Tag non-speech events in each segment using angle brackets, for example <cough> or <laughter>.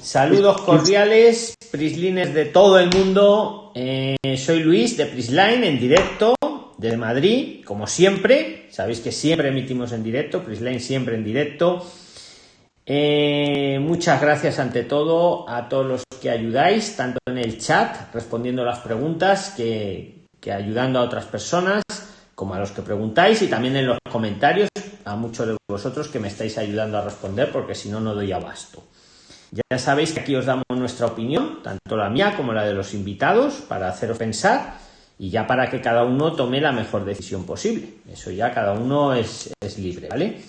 Saludos cordiales, Prislines de todo el mundo. Eh, soy Luis de Prisline en directo desde Madrid, como siempre. Sabéis que siempre emitimos en directo, Prisline siempre en directo. Eh, muchas gracias ante todo a todos los que ayudáis, tanto en el chat, respondiendo las preguntas, que, que ayudando a otras personas, como a los que preguntáis y también en los comentarios a muchos de vosotros que me estáis ayudando a responder porque si no, no doy abasto. Ya sabéis que aquí os damos nuestra opinión, tanto la mía como la de los invitados, para haceros pensar y ya para que cada uno tome la mejor decisión posible. Eso ya cada uno es, es libre, ¿vale?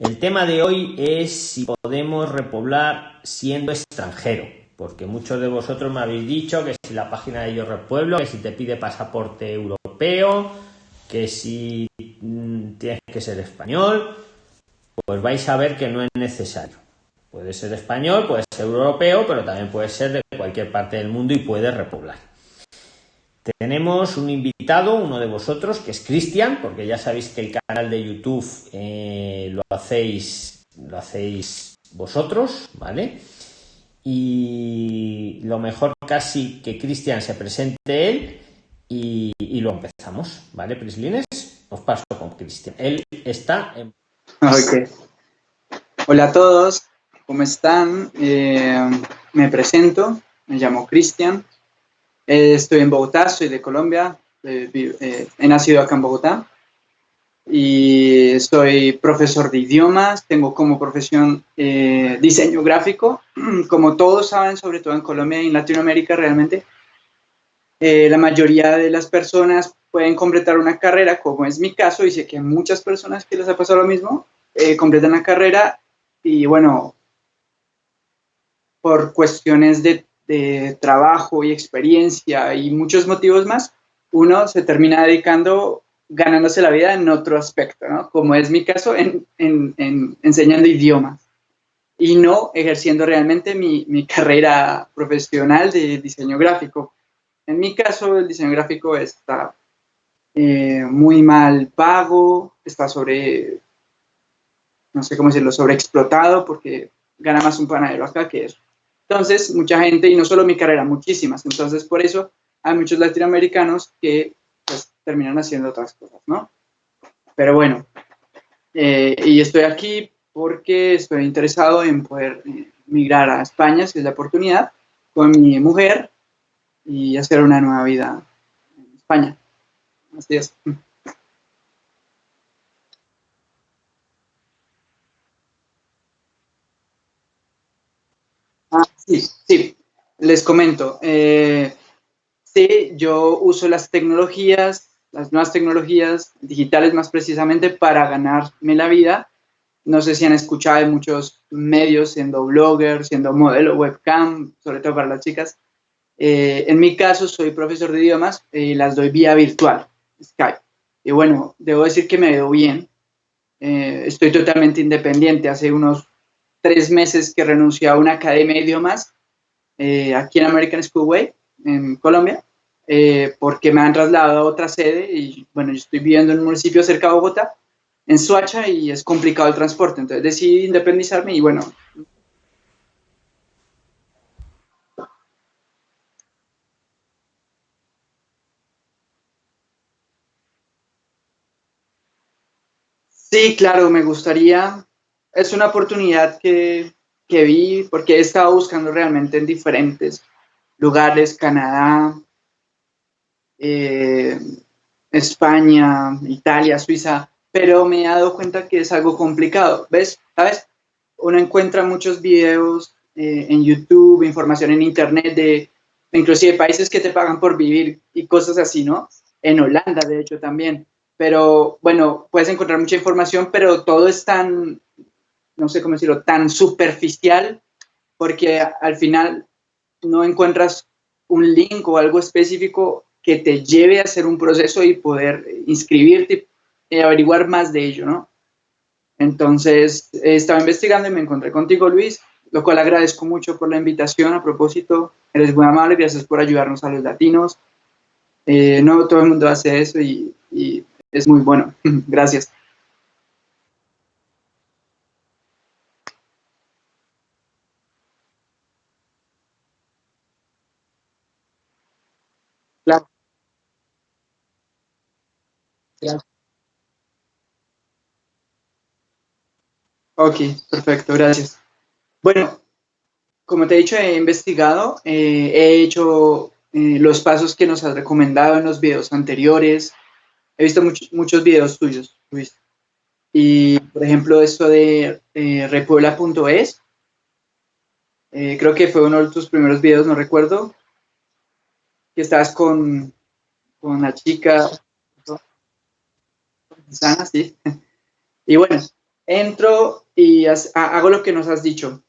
El tema de hoy es si podemos repoblar siendo extranjero, porque muchos de vosotros me habéis dicho que si la página de Yo Repueblo, que si te pide pasaporte europeo, que si mm, tienes que ser español, pues vais a ver que no es necesario. Puede ser español, puede ser europeo, pero también puede ser de cualquier parte del mundo y puede repoblar. Tenemos un invitado, uno de vosotros, que es Cristian, porque ya sabéis que el canal de YouTube eh, lo hacéis, lo hacéis vosotros, ¿vale? Y lo mejor casi que Cristian se presente él y, lo empezamos, ¿vale, Prislines? Os paso con Cristian. Él está en... Hola a todos, ¿cómo están? Eh, me presento, me llamo Cristian, eh, estoy en Bogotá, soy de Colombia, eh, eh, he nacido acá en Bogotá y soy profesor de idiomas, tengo como profesión diseño gráfico, <clears throat> como todos saben, sobre todo en Colombia y en Latinoamérica realmente, la mayoría de las personas pueden completar una carrera, como es mi caso, y sé que muchas personas que les ha pasado lo mismo, completan la carrera y bueno, por cuestiones de, de, trabajo y experiencia y muchos motivos más, uno se termina dedicando, ganándose la vida en otro aspecto, ¿no? Como es mi caso, en, en, en enseñando idiomas y no ejerciendo realmente mi, mi, carrera profesional de diseño gráfico. En mi caso, el diseño gráfico está eh, muy mal pago, está sobre, no sé cómo decirlo, sobreexplotado porque gana más un panadero acá que. Entonces, mucha gente, y no solo mi carrera, muchísimas. Entonces, por eso hay muchos latinoamericanos que pues, terminan haciendo otras cosas, ¿no? Pero bueno, eh, y estoy aquí porque estoy interesado en poder eh, migrar a España, si es la oportunidad, con mi mujer y hacer una nueva vida en España. Así es. Ah, sí, sí, les comento. Eh, sí, yo uso las tecnologías, las nuevas tecnologías digitales más precisamente para ganarme la vida. No sé si han escuchado de muchos medios siendo blogger, siendo modelo webcam, sobre todo para las chicas. Eh, en mi caso, soy profesor de idiomas y las doy vía virtual, Skype. Y bueno, debo decir que me veo bien. Eh, estoy totalmente independiente. Hace unos tres meses que renuncié a una academia de idiomas eh, aquí en American Schoolway, en Colombia, eh, porque me han trasladado a otra sede y bueno, yo estoy viviendo en un municipio cerca de Bogotá, en Suacha, y es complicado el transporte. Entonces decidí independizarme y bueno, Sí, claro, me gustaría. Es una oportunidad que, que, vi porque he estado buscando realmente en diferentes lugares, Canadá, eh, España, Italia, Suiza, pero me he dado cuenta que es algo complicado. ¿Ves? ¿Sabes? Uno encuentra muchos videos eh, en YouTube, información en Internet de inclusive países que te pagan por vivir y cosas así, ¿no? En Holanda, de hecho, también pero bueno, puedes encontrar mucha información, pero todo es tan, no sé cómo decirlo, tan superficial, porque al final no encuentras un link o algo específico que te lleve a hacer un proceso y poder inscribirte y averiguar más de ello, ¿no? Entonces, estaba investigando y me encontré contigo, Luis, lo cual agradezco mucho por la invitación. A propósito, eres muy amable, gracias por ayudarnos a los latinos. Eh, no todo el mundo hace eso y es muy bueno. <laughs> Gracias. Ok, perfecto, gracias. Bueno, como te he dicho, he investigado, eh, he hecho eh, los pasos que nos has recomendado en los videos anteriores. He visto muchos videos tuyos, Luis. Y, por ejemplo, esto de eh, repuebla.es, eh, creo que fue uno de tus primeros videos, no recuerdo, que estabas con, con la chica, sana, sí. <laughs> Y bueno, entro y hago lo que nos has dicho,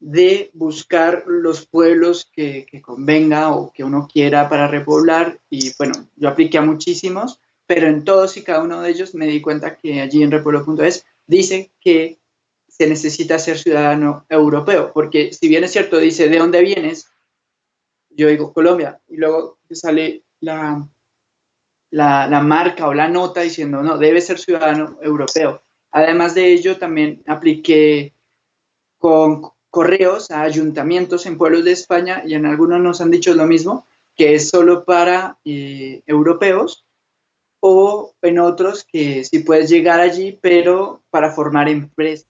de buscar los pueblos que, convenga o que uno quiera para repoblar. Y bueno, yo apliqué a muchísimos, pero en todos y cada uno de ellos me di cuenta que allí en repueblo.es dice que se necesita ser ciudadano europeo, porque si bien es cierto, dice, ¿de dónde vienes? Yo digo Colombia, y luego sale la, la, la marca o la nota diciendo, no, debe ser ciudadano europeo. Además de ello, también apliqué con correos a ayuntamientos en pueblos de España y en algunos nos han dicho lo mismo, que es solo para eh, europeos o en otros que sí puedes llegar allí, pero para formar empresas.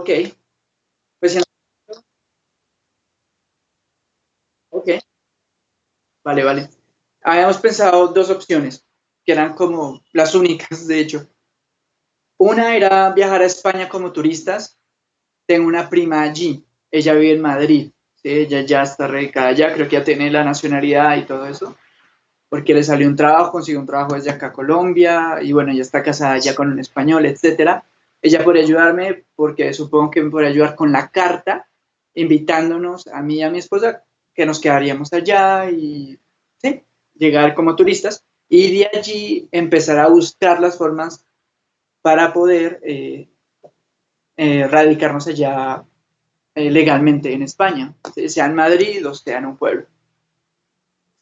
Ok. Pues Ok. Vale, vale. Habíamos pensado dos opciones, que eran como las únicas, de hecho. Una era viajar a España como turistas. Tengo una prima allí, ella vive en Madrid. Ella ya está radicada allá, creo que ya tiene la nacionalidad y todo eso, porque le salió un trabajo, consiguió un trabajo desde acá a Colombia, y bueno, ya está casada ya con un español, etcétera ella podría ayudarme porque supongo que me podría ayudar con la carta, invitándonos a mí y a mi esposa que nos quedaríamos allá y llegar como turistas y de allí empezar a buscar las formas para poder eh, eh, radicarnos allá eh, legalmente en España, sea en Madrid o sea en un pueblo.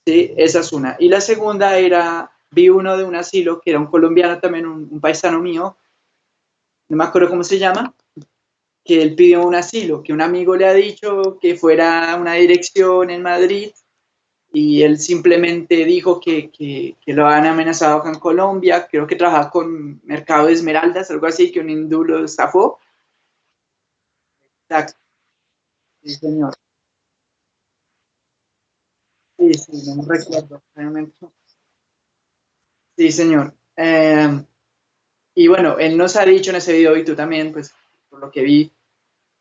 Sí, esa es una. Y la segunda era, vi uno de un asilo que era un colombiano también, un paisano mío, no me acuerdo cómo se llama, que él pidió un asilo, que un amigo le ha dicho que fuera una dirección en Madrid y él simplemente dijo que, que, lo han amenazado acá en Colombia, creo que trabaja con Mercado de Esmeraldas, algo así, que un hindú lo estafó. Exacto. Sí, señor. Sí, sí, no me recuerdo realmente. Sí, señor. Eh, y bueno, él nos ha dicho en ese video, y tú también, pues, por lo que vi,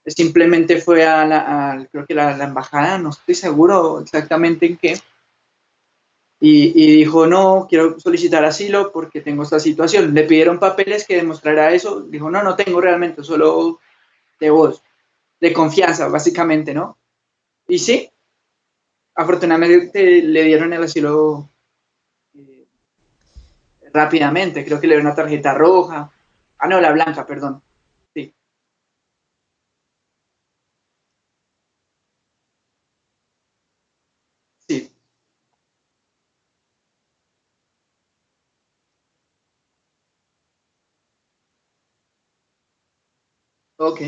simplemente fue a la, creo que la, la, embajada, no estoy seguro exactamente en qué, y, y, dijo, no, quiero solicitar asilo porque tengo esta situación. Le pidieron papeles que demostrara eso, dijo, no, no tengo realmente, solo de voz, de confianza, básicamente, ¿no? Y sí, afortunadamente le dieron el asilo rápidamente. Creo que le dio una tarjeta roja. Ah, no, la blanca, perdón. Sí. Sí. Ok.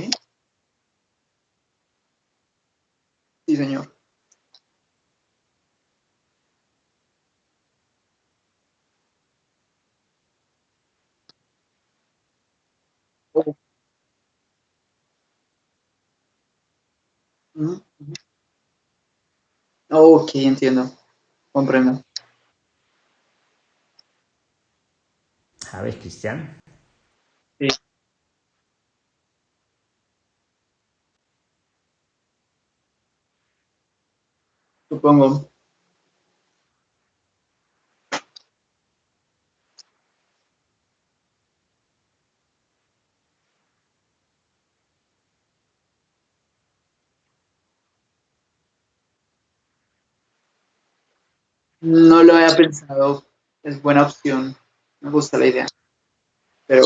Ok, entiendo. Comprendo. ¿Sabes, Cristian? Sí. Supongo. No lo había pensado. Es buena opción. Me gusta la idea. Pero.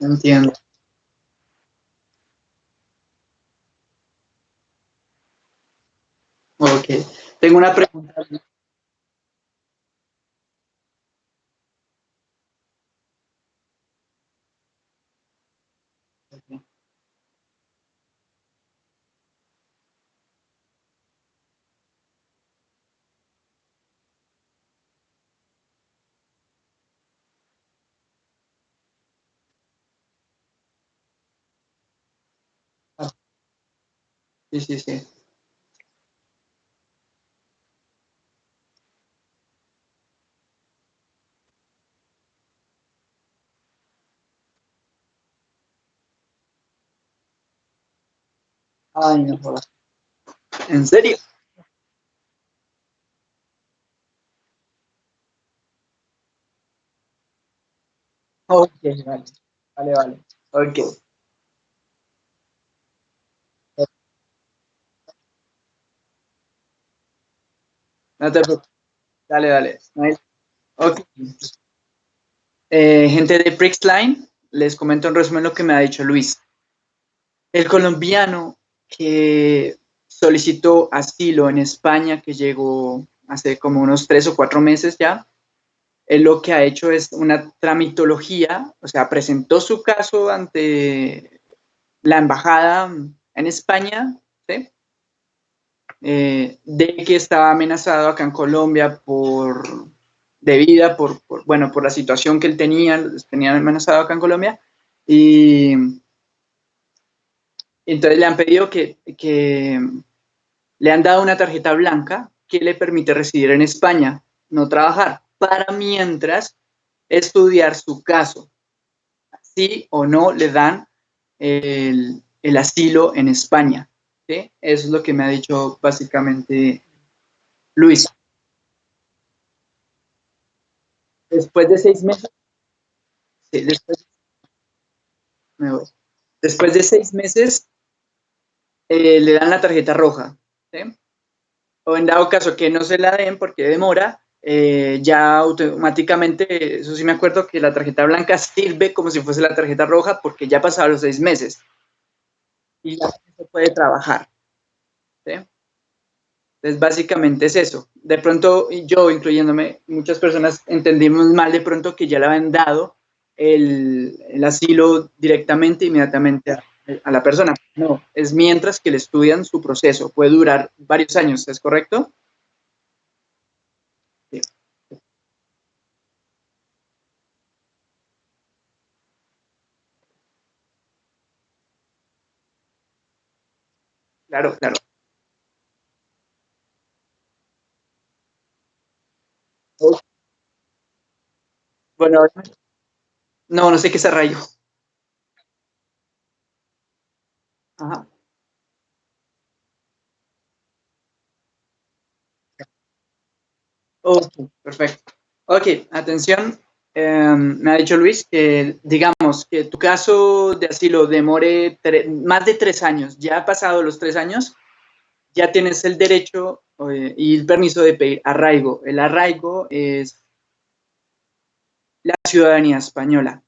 Entiendo. Ok, tengo una pregunta. Sí, sí, sí. Ay, no. ¿En serio? Ok, vale. Vale, vale. Ok. No te preocupes. Dale, dale. Ok. Eh, gente de Prixline, les comento en resumen lo que me ha dicho Luis. El colombiano que solicitó asilo en España, que llegó hace como unos tres o cuatro meses ya, él lo que ha hecho es una tramitología, o sea, presentó su caso ante la embajada en España. Eh, de que estaba amenazado acá en Colombia por por, por, bueno, por la situación que él tenía, tenía amenazado acá en Colombia, y entonces le han pedido que, que le han dado una tarjeta blanca que le permite residir en España, no trabajar, para mientras estudiar su caso. Sí o no le dan el, el asilo en España. Eso es lo que me ha dicho básicamente Luis. Después de seis meses, después, de seis meses eh, le dan la tarjeta roja. O en dado caso que no se la den porque demora, eh, ya automáticamente, eso sí me acuerdo que la tarjeta blanca <laughs> sirve como si fuese la tarjeta roja porque ya pasaron los seis meses y ya se puede trabajar. ¿sí? Entonces, básicamente es eso. De pronto, yo, incluyéndome, muchas personas entendimos mal de pronto que ya le habían dado el, asilo directamente, inmediatamente a, a, la persona. No, es mientras que le estudian su proceso. Puede durar varios años, ¿es correcto? Claro, claro. Bueno, no, no sé qué es arraigo. Ajá. Ok, perfecto. Ok, atención. Eh, me ha dicho Luis que, digamos, que tu caso de asilo demore más de tres años. Ya ha pasado los tres años, ya tienes el derecho eh, y el permiso de pedir arraigo. El arraigo es la ciudadanía española.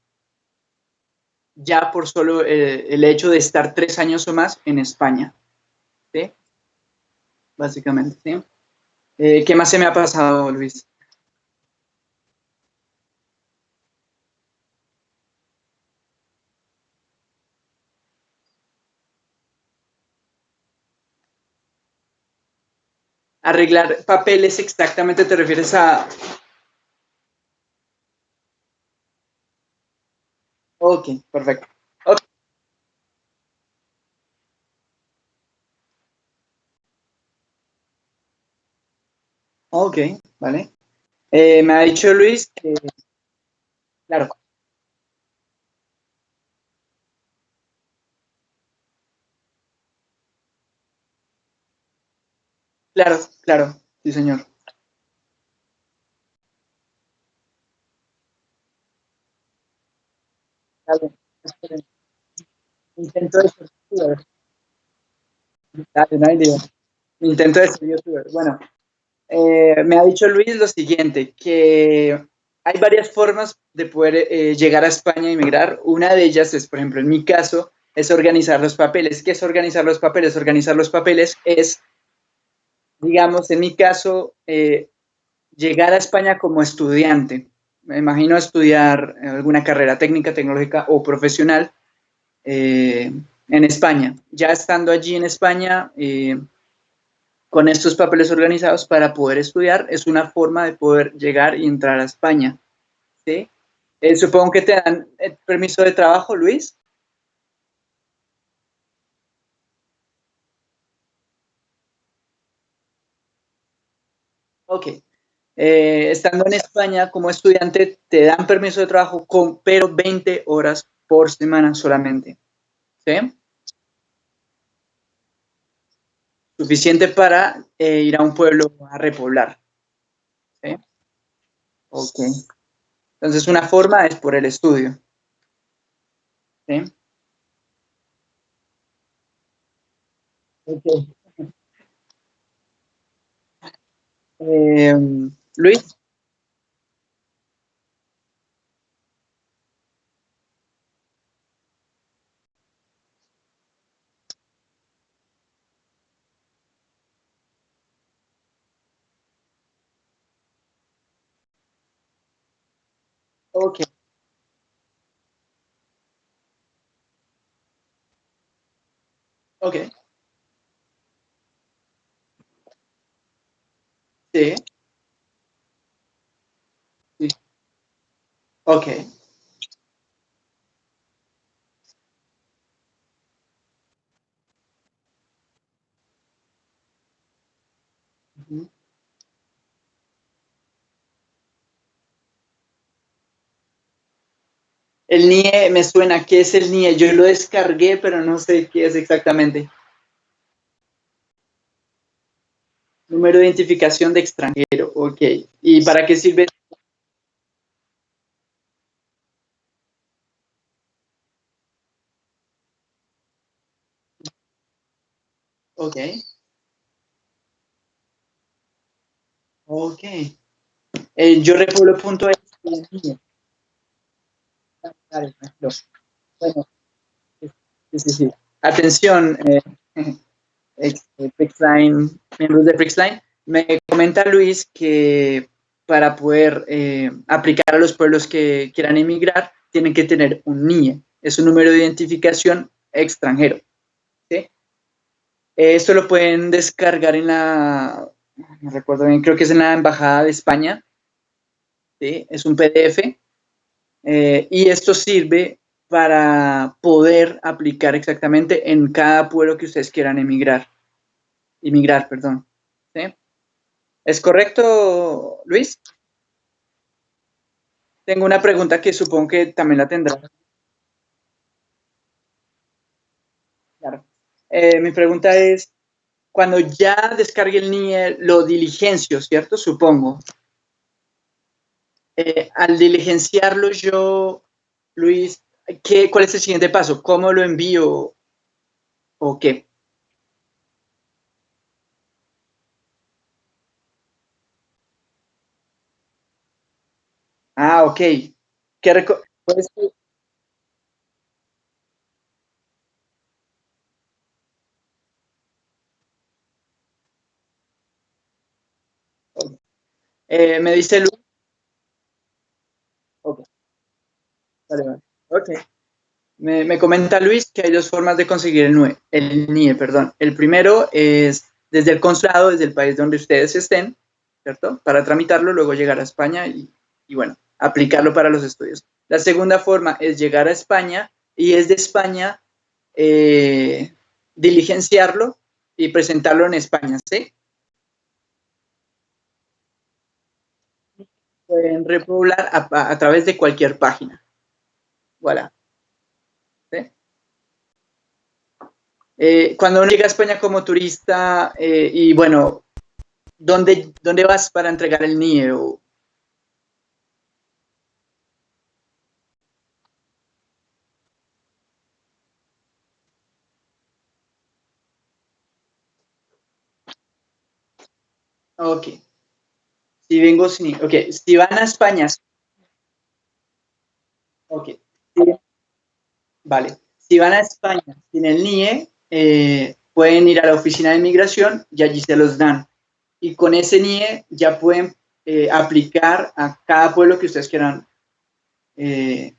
Ya por solo eh, el hecho de estar tres años o más en España. ¿Sí? Básicamente, ¿sí? Eh, ¿Qué más se me ha pasado, Luis? Arreglar papeles exactamente te refieres a... Ok, perfecto. Ok, vale. Eh, me ha dicho Luis que... Claro. Claro, claro, sí señor. Dale, Intento de ser youtuber. Dale, no hay lío. Intento de ser youtuber. Bueno, eh, me ha dicho Luis lo siguiente, que hay varias formas de poder eh, llegar a España e inmigrar. Una de ellas es, por ejemplo, en mi caso, es organizar los papeles. ¿Qué es organizar los papeles? Organizar los papeles es, digamos, en mi caso, eh, llegar a España como estudiante. Me imagino estudiar alguna carrera técnica, tecnológica o profesional en España. Ya estando allí en España, con estos papeles organizados para poder estudiar es una forma de poder llegar y entrar a España. ¿sí? Eh, supongo que te dan el eh, permiso de trabajo, Luis. Ok. Eh, estando en España como estudiante, te dan permiso de trabajo, con, pero 20 horas por semana solamente. ¿Sí? suficiente para eh, ir a un pueblo a repoblar. ¿Sí? Ok. Entonces, una forma es por el estudio. ¿Sí? Okay. Eh, Luis. Ok. Ok. Sí. sí. El NIE me suena, ¿qué es el NIE? Yo lo descargué, pero no sé qué es exactamente. Número de identificación de extranjero, ok. ¿Y para qué sirve? Ok. Ok. Eh, yo repoblo.es. Bueno, sí, sí, sí. Atención, eh, <laughs> miembros de Prixline. Me comenta Luis que para poder eh, aplicar a los pueblos que quieran emigrar, tienen que tener un NIE, es un número de identificación extranjero. ¿sí? Esto lo pueden descargar en la, no recuerdo bien, creo que es en la Embajada de España, ¿sí? es un PDF, eh, y esto sirve para poder aplicar exactamente en cada pueblo que ustedes quieran emigrar. Inmigrar, perdón. ¿Es correcto, Luis? Tengo una pregunta que supongo que también la tendrá. Claro. Eh, mi pregunta es, cuando ya descargue el NIE, lo diligencio, ¿cierto? Supongo. Eh, al diligenciarlo yo, Luis, ¿qué, ¿cuál es el siguiente paso? ¿Cómo lo envío o qué? Ah, ok. ¿Qué eh, me dice Luis. Vale, vale. Ok. Me, me, comenta Luis que hay dos formas de conseguir el, NUE, el NIE. Perdón. El primero es desde el consulado, desde el país donde ustedes estén, ¿cierto? Para tramitarlo, luego llegar a España y, y bueno, aplicarlo para los estudios. La segunda forma es llegar a España y es de España eh, diligenciarlo y presentarlo en España, ¿sí? Pueden repoblar a, través de cualquier página. Voilà. Eh, cuando uno llega a España como turista eh, y bueno, ¿dónde, ¿dónde vas para entregar el NIE? O, Ok. Si vengo sin... Ok, si van a España... Ok. Vale. Si van a España sin el NIE, eh, pueden ir a la oficina de inmigración y allí se los dan. Y con ese NIE ya pueden eh, aplicar a cada pueblo que ustedes quieran eh,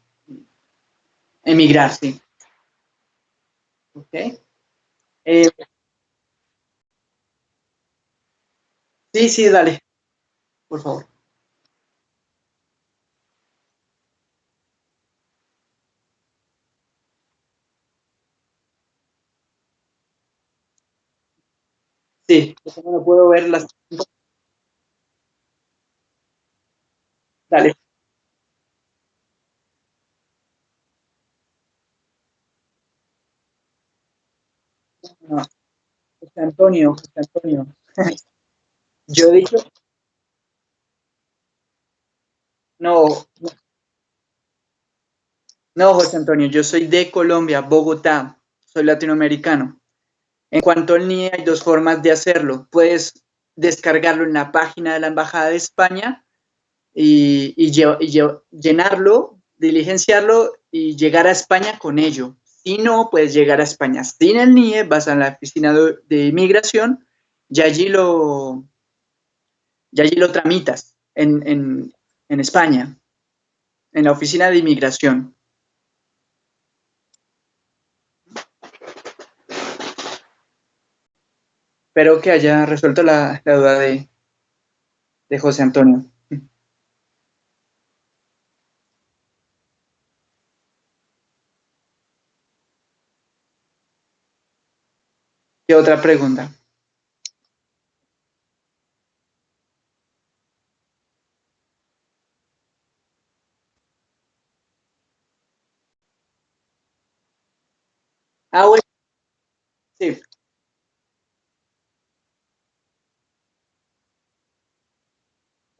emigrar. ¿Ok? Sí, sí, dale, por favor. Sí, no puedo ver las... Dale. No, José Antonio, José Antonio. <laughs> Yo he dicho... No, no, José Antonio, yo soy de Colombia, Bogotá, soy latinoamericano. En cuanto al NIE, hay dos formas de hacerlo. Puedes descargarlo en la página de la Embajada de España y, llenarlo, diligenciarlo y llegar a España con ello. Si no, puedes llegar a España sin el NIE, vas a la oficina de, inmigración y allí lo, allí lo tramitas en España, en la oficina de inmigración. Espero que haya resuelto la, duda de, José Antonio. ¿Qué otra pregunta? Ah. Sí.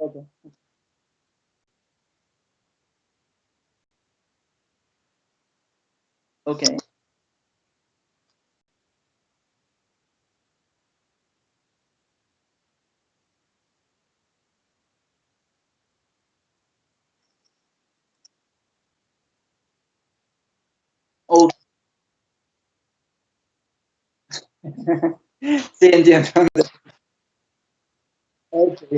Okay. Okay. Oh. <laughs> sí, entiendo. Okay.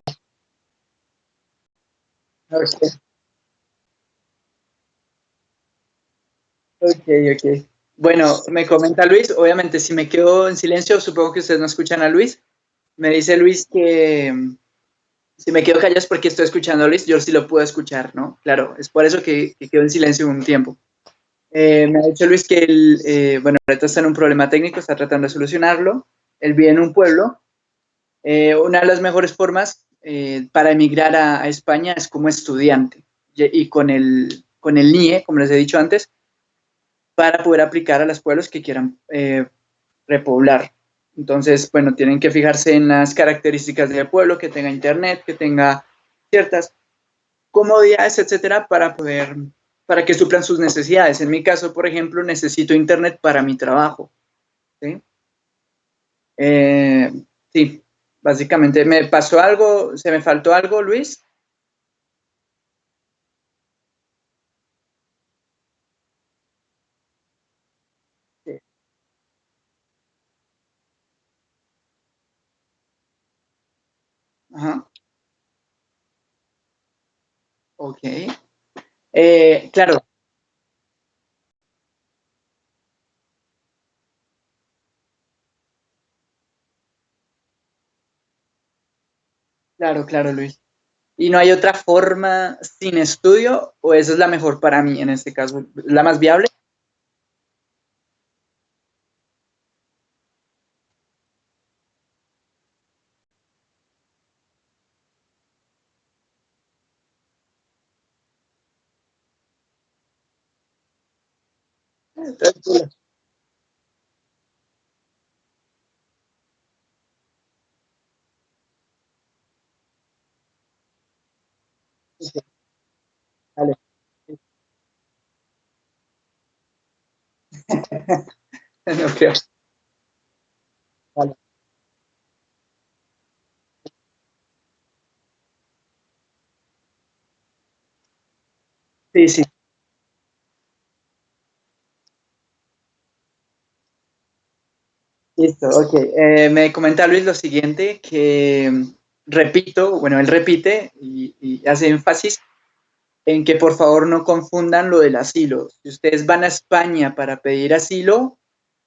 Ok, ok. Bueno, me comenta Luis, obviamente si me quedo en silencio, supongo que ustedes no escuchan a Luis. Me dice Luis que mm, si me quedo callado es porque estoy escuchando a Luis, yo sí lo puedo escuchar, ¿no? Claro, es por eso que, quedo en silencio un tiempo. Eh, me ha dicho Luis que él, eh, bueno, ahorita está en un problema técnico, está tratando de solucionarlo. Él vive en un pueblo. Eh, una de las mejores formas para emigrar a, a, España es como estudiante. Y, y con, el, con el NIE, como les he dicho antes, para poder aplicar a los pueblos que quieran eh, repoblar. Entonces, bueno, tienen que fijarse en las características del pueblo, que tenga internet, que tenga ciertas comodidades, etcétera, para poder, para que suplan sus necesidades. En mi caso, por ejemplo, necesito internet para mi trabajo. ¿sí? Eh, sí, básicamente, ¿me pasó algo? ¿Se me faltó algo, Luis? Ajá. Ok. Eh, claro. Claro, claro, Luis. ¿Y no hay otra forma sin estudio o esa es la mejor para mí en este caso? ¿La más viable? Sí, Vale. <laughs> No creo. Vale. Sí, sí, listo, ok. Eh, me comenta Luis lo siguiente, que repito, bueno, él repite y, y hace énfasis en que por favor no confundan lo del asilo. Si ustedes van a España para pedir asilo,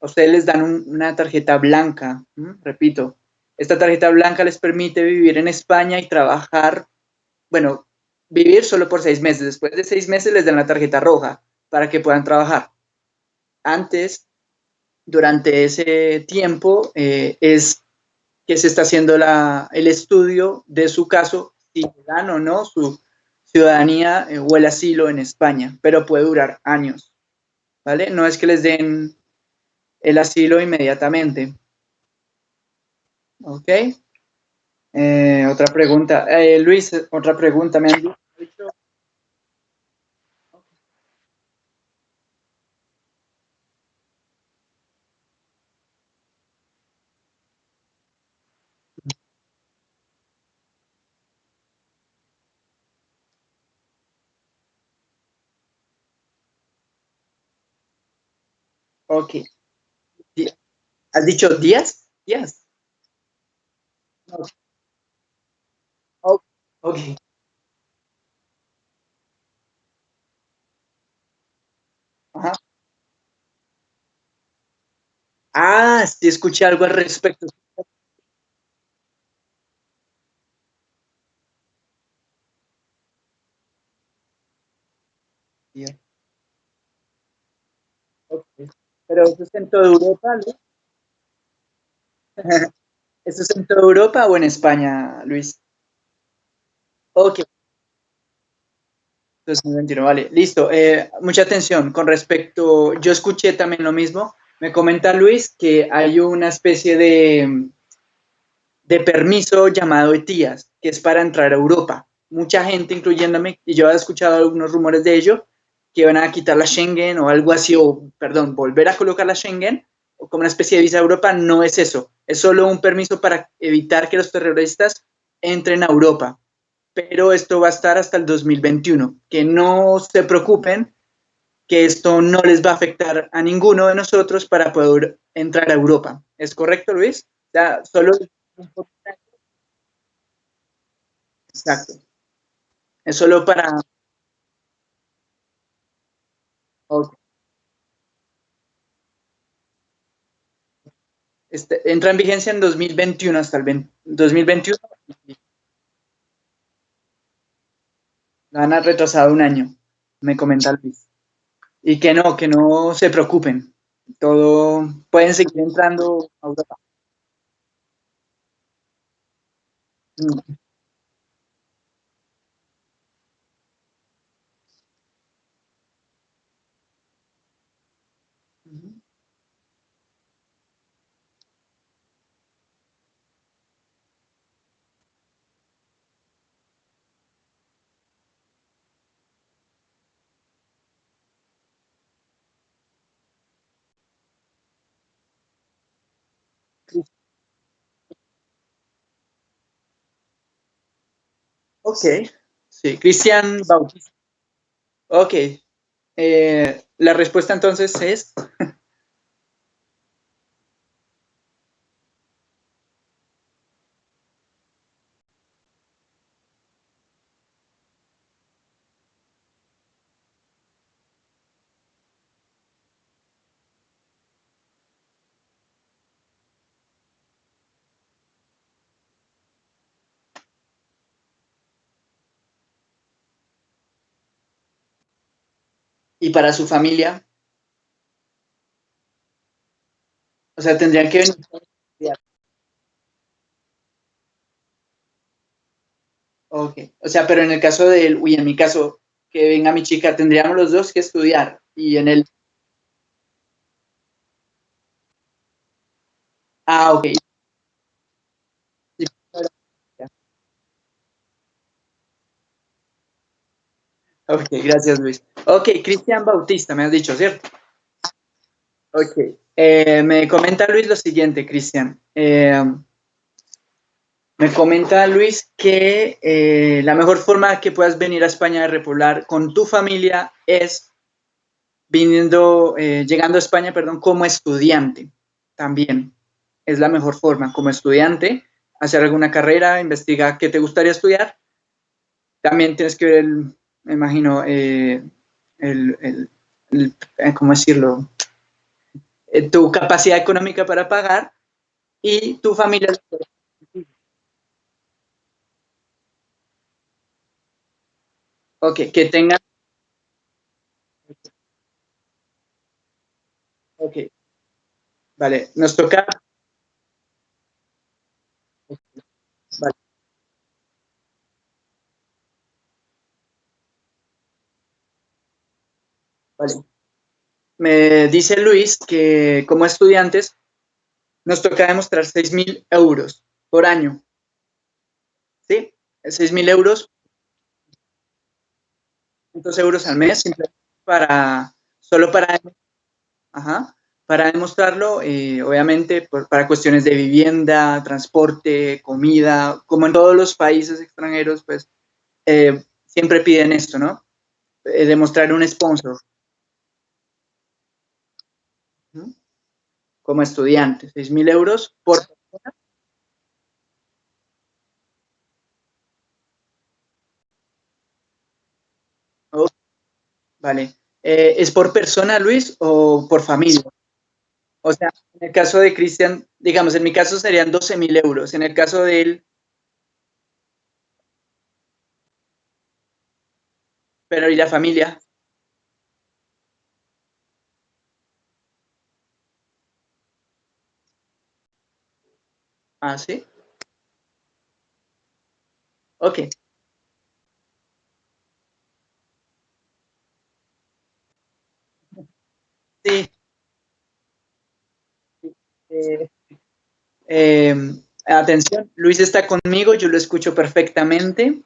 a ustedes les dan un- una tarjeta blanca, repito, esta tarjeta blanca les permite vivir en España y trabajar, bueno, vivir solo por seis meses. Después de seis meses les dan la tarjeta roja para que puedan trabajar. Antes, durante ese tiempo, eh, es que se está haciendo la, el estudio de su caso, si dan o no su ciudadanía eh, o el asilo en España, pero puede durar años, ¿vale? No es que les den el asilo inmediatamente, ¿ok? Eh, otra pregunta. Eh, Luis, otra pregunta. Me han dicho, ok. ¿Has dicho días? Días. Ok. ok. Ajá. Ah, sí, escuché algo al respecto. Pero eso es en toda Europa, ¿no? <laughs> ¿Eso es en toda Europa o en España, Luis? Ok, 2021, vale, listo. Eh, mucha atención con respecto, yo escuché también lo mismo. Me comenta Luis que hay una especie de, de permiso llamado ETIAS, que es para entrar a Europa. Mucha gente, incluyéndome, y yo he escuchado algunos rumores de ello, que van a quitar la Schengen o algo así, o perdón, volver a colocar la Schengen o como una especie de visa a Europa, no es eso. Es solo un permiso para evitar que los terroristas entren a Europa pero esto va a estar hasta el 2021. Que no se preocupen, que esto no les va a afectar a ninguno de nosotros para poder entrar a Europa. ¿Es correcto, Luis? O sea, solo... Exacto. Es solo para... ok. Este, entra en vigencia en 2021 hasta el 20 2021. La han retrasado un año, me comenta Luis. Y que no, que no se preocupen. Todo pueden seguir entrando a Europa. Mm, Ok, sí, Cristian Bautista. Ok, eh, la respuesta entonces es, para su familia? O sea, tendrían que venir Ok, o sea, pero en el caso de él, uy, en mi caso, que venga mi chica, tendríamos los dos que estudiar. Y en el... Ah, ok. Ok, gracias Luis. Ok, Cristian Bautista, me has dicho, ¿cierto? Ok, eh, me comenta Luis lo siguiente, Cristian. Eh, me comenta Luis que eh, la mejor forma que puedas venir a España a repoblar con tu familia es viniendo, llegando a España, perdón, como estudiante también. Es la mejor forma, como estudiante, hacer alguna carrera, investigar qué te gustaría estudiar. También tienes que ver el, me imagino, eh, el, eh, ¿cómo decirlo? Eh, tu capacidad económica para pagar y tu familia. Ok, que tengan... Ok. Vale, nos toca... Vale. Me dice Luis que como estudiantes nos toca demostrar 6.000 euros por año. ¿Sí? 6.000 euros. 500 euros al mes para, solo para, para demostrarlo, eh, obviamente para cuestiones de vivienda, transporte, comida, como en todos los países extranjeros, pues eh, siempre piden esto, ¿no? Eh, demostrar un sponsor. Como estudiante, 6.000 euros por persona. vale. Eh, ¿Es por persona, Luis, o por familia? O sea, en el caso de Cristian, digamos, en mi caso serían 12.000 euros. En el caso de él... Pero ¿y la familia? Ah, ¿sí? Ok. Sí. Eh, em, atención, Luis está conmigo, yo lo escucho perfectamente,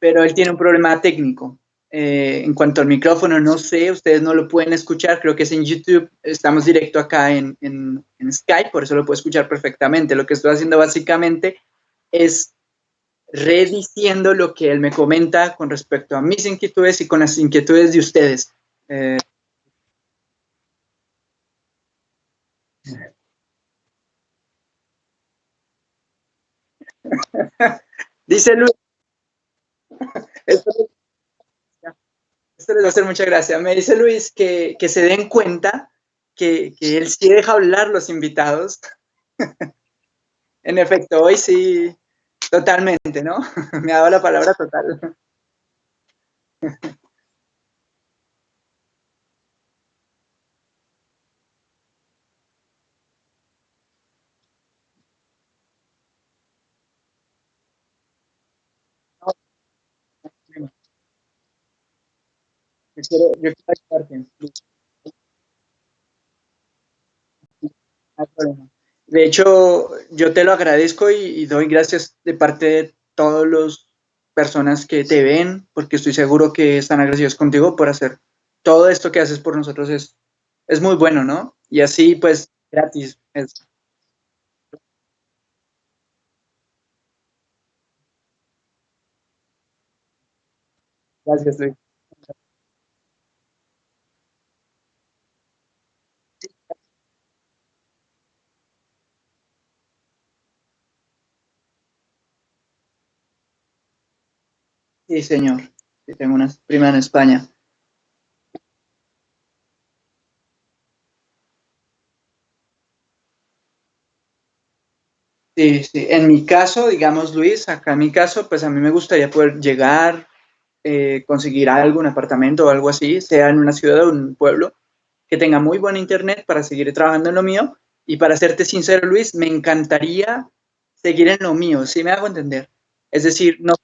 pero él tiene un problema técnico. Eh, en cuanto al micrófono, no sé, ustedes no lo pueden escuchar, creo que es en YouTube, estamos directo acá en, en, Skype, por eso lo puedo escuchar perfectamente. Lo que estoy haciendo básicamente es rediciendo lo que él me comenta con respecto a mis inquietudes y con las inquietudes de ustedes. Eh, <laughs> Dice Luis, <laughs> esto les va. Me dice Luis que, se den cuenta que, él sí deja hablar los invitados. <laughs> en efecto, hoy sí, totalmente, ¿no? <laughs> Me ha dado la palabra total. <laughs> De hecho, yo te lo agradezco y, doy gracias de parte de todas las personas que te ven, porque estoy seguro que están agradecidos contigo por hacer todo esto que haces por nosotros es, es muy bueno, ¿no? Y así, pues, gratis. Gracias, Luis. Sí, señor. Sí, tengo una prima en España. Sí, sí. En mi caso, digamos, Luis, acá en mi caso, pues a mí me gustaría poder llegar, eh, conseguir algo, un apartamento o algo así, sea en una ciudad o un pueblo, que tenga muy buen internet para seguir trabajando en lo mío. Y para serte sincero, Luis, me encantaría seguir en lo mío, si me hago entender. Es decir, no...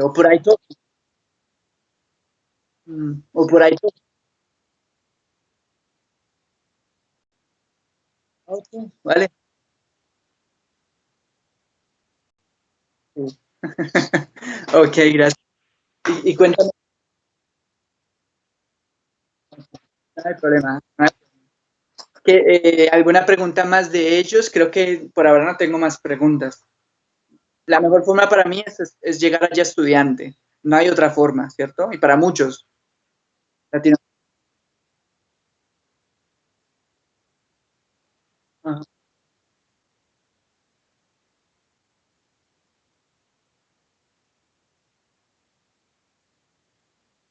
O por ahí todo. Mm, o por ahí todo. vale. <laughs> ok, gracias. Y, cuéntame. No hay problema. Eh, ¿Alguna pregunta más de ellos? Creo que por ahora no tengo más preguntas. La mejor forma para mí es, llegar allá estudiante. No hay otra forma, ¿cierto? Y para muchos.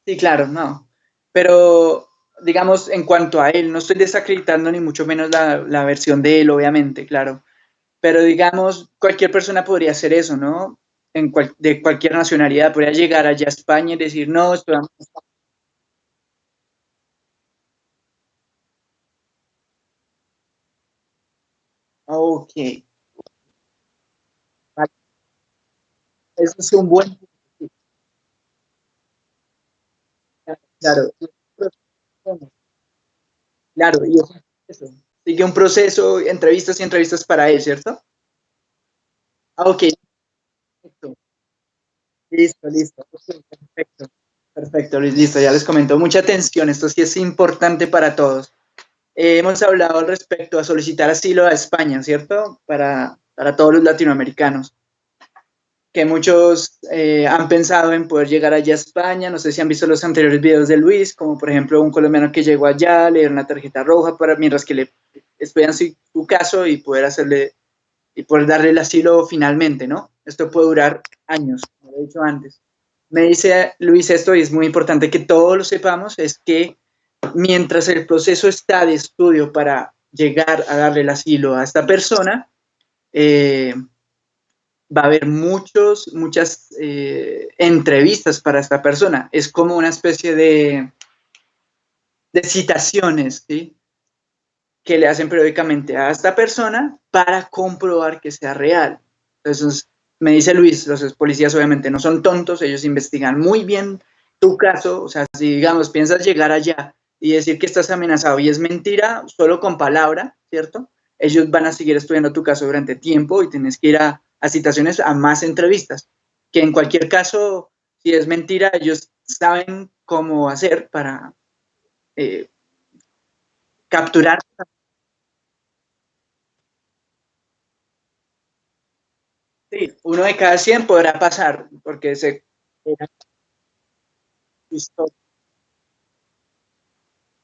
Sí, claro, no. Pero, digamos, en cuanto a él, no estoy desacreditando ni mucho menos la, versión de él, obviamente, claro. Pero, digamos, cualquier persona podría hacer eso, ¿no? En de cualquier nacionalidad, podría llegar allá a España y decir, no, estoy... Ok. Eso es un buen Claro, claro, y eso. Sigue un proceso, entrevistas y entrevistas para él, ¿cierto? Ah, ok. Listo, listo. Perfecto. Perfecto, Luis, listo, ya les comento. Mucha atención, esto sí es importante para todos. Eh, hemos hablado al respecto a solicitar asilo a España, ¿cierto? Para, para todos los latinoamericanos que muchos eh, han pensado en poder llegar allá a España. No sé si han visto los anteriores videos de Luis, como por ejemplo un colombiano que llegó allá, le dieron una tarjeta roja para mientras que le esperan su, su, caso y poder hacerle y poder darle el asilo finalmente, ¿no? Esto puede durar años, como he dicho antes. Me dice Luis esto y es muy importante que todos lo sepamos, es que mientras el proceso está de estudio para llegar a darle el asilo a esta persona, eh, va a haber muchos, muchas eh, entrevistas para esta persona. Es como una especie de, de citaciones, ¿sí? Que le hacen periódicamente a esta persona para comprobar que sea real. Entonces, me dice Luis, los policías obviamente no son tontos, ellos investigan muy bien tu caso, o sea, si digamos piensas llegar allá y decir que estás amenazado y es mentira, solo con palabra, ¿cierto? Ellos van a seguir estudiando tu caso durante tiempo y tienes que ir a a citaciones, a más entrevistas, que en cualquier caso, si es mentira, ellos saben cómo hacer para eh, capturar. Sí, uno de cada 100 podrá pasar, porque se...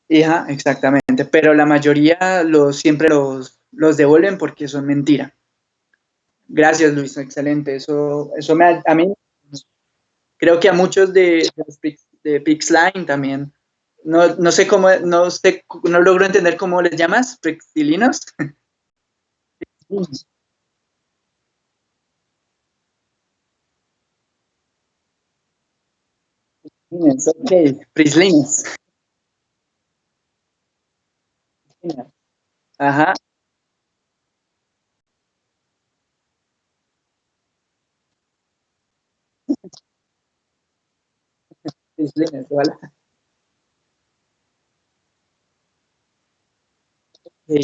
Hija, exactamente, pero la mayoría los, siempre los, los devuelven porque son mentira. Gracias, Luis, excelente. Eso, eso me, a mí, creo que a muchos de, de Pixline también. No, no, sé cómo, no sé, no logro entender cómo les llamas, Pixilinos. ok, Prislines. Ajá. Es Venezuela. Sí.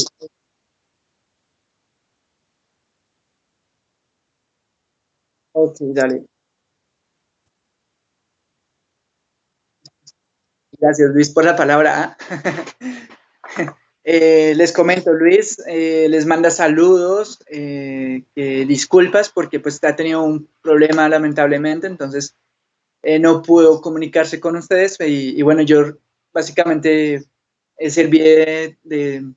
Ok, dale. Gracias, Luis, por la palabra. <laughs> Eh, les comento, Luis, eh, les manda saludos, eh, disculpas porque pues ha tenido un problema lamentablemente, entonces no pudo comunicarse con ustedes y, bueno, yo básicamente serví de, de,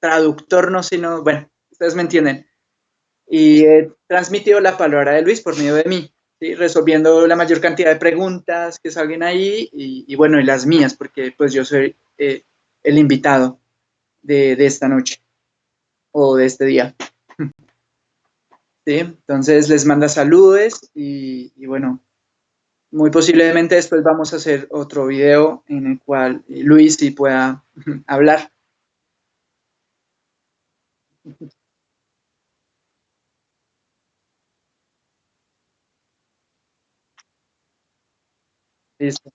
traductor, no sino, bueno, ustedes me entienden, y he transmitido la palabra de Luis por medio de mí, resolviendo la mayor cantidad de preguntas que salgan ahí y, bueno, y las mías, porque pues yo soy el invitado de, esta noche o de este día. <laughs> ¿sí? Entonces les manda saludos y, y, bueno, muy posiblemente después vamos a hacer otro video en el cual Luis sí pueda <laughs> hablar. Listo.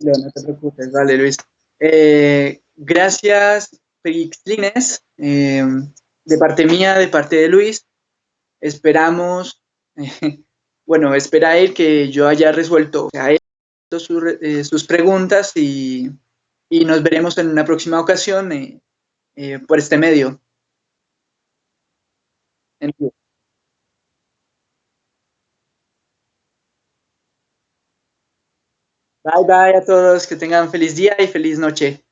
No, te preocupes, vale Luis. Eh, gracias, Pixlines, eh, de parte mía, de parte de Luis. Esperamos, <laughs> eh, bueno, espera él que yo haya resuelto a eh, sus preguntas y, y, nos veremos en una próxima ocasión eh, eh, por este medio. Bye bye a todos, que tengan feliz día y feliz noche.